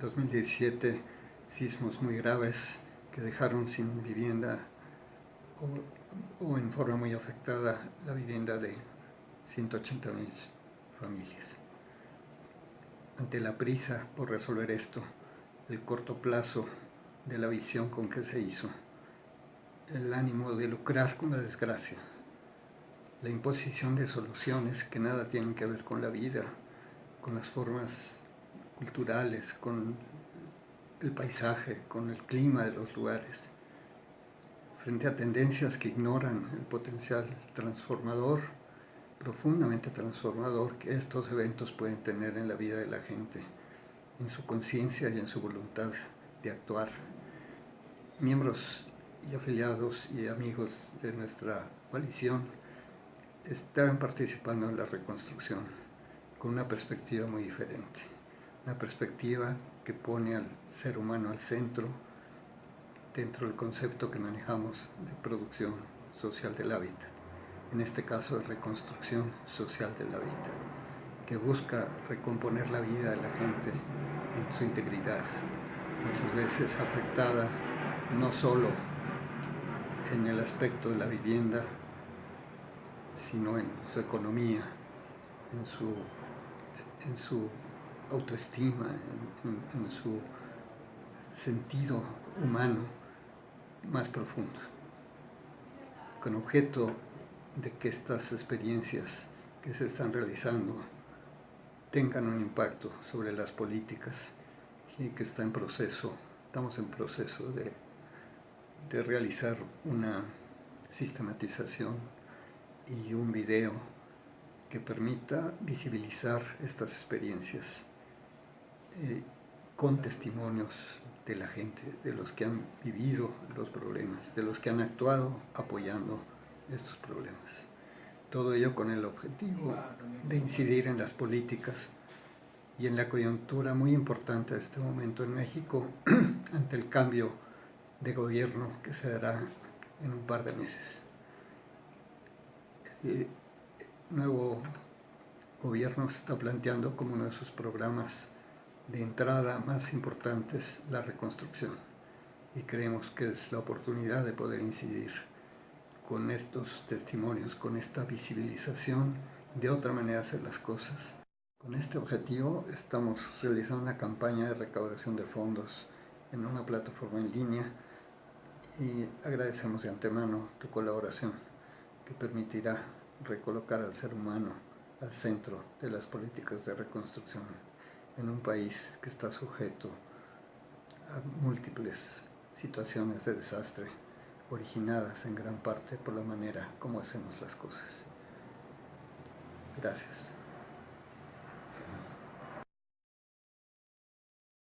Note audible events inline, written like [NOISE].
2017 sismos muy graves que dejaron sin vivienda o, en forma muy afectada la vivienda de 180 mil familias. Ante la prisa por resolver esto, el corto plazo de la visión con que se hizo, el ánimo de lucrar con la desgracia, la imposición de soluciones que nada tienen que ver con la vida, con las formas culturales, con el paisaje, con el clima de los lugares, frente a tendencias que ignoran el potencial transformador, profundamente transformador que estos eventos pueden tener en la vida de la gente, en su conciencia y en su voluntad de actuar. Miembros y afiliados y amigos de nuestra coalición están participando en la reconstrucción con una perspectiva muy diferente, una perspectiva que pone al ser humano al centro dentro del concepto que manejamos de producción social del hábitat, en este caso de reconstrucción social del hábitat, que busca recomponer la vida de la gente en su integridad, muchas veces afectada no solo en el aspecto de la vivienda, sino en su economía, en su en su autoestima, en, su sentido humano más profundo, con objeto de que estas experiencias que se están realizando tengan un impacto sobre las políticas y que está en proceso, estamos en proceso de, de realizar una sistematización y un video que permita visibilizar estas experiencias eh, con testimonios de la gente, de los que han vivido los problemas, de los que han actuado apoyando estos problemas. Todo ello con el objetivo de incidir en las políticas y en la coyuntura muy importante de este momento en México [CLEARS THROAT] ante el cambio de gobierno que se dará en un par de meses. Eh, nuevo gobierno está planteando como uno de sus programas de entrada más importantes la reconstrucción y creemos que es la oportunidad de poder incidir con estos testimonios, con esta visibilización de otra manera de hacer las cosas. Con este objetivo estamos realizando una campaña de recaudación de fondos en una plataforma en línea y agradecemos de antemano tu colaboración que permitirá recolocar al ser humano al centro de las políticas de reconstrucción en un país que está sujeto a múltiples situaciones de desastre originadas en gran parte por la manera como hacemos las cosas. Gracias.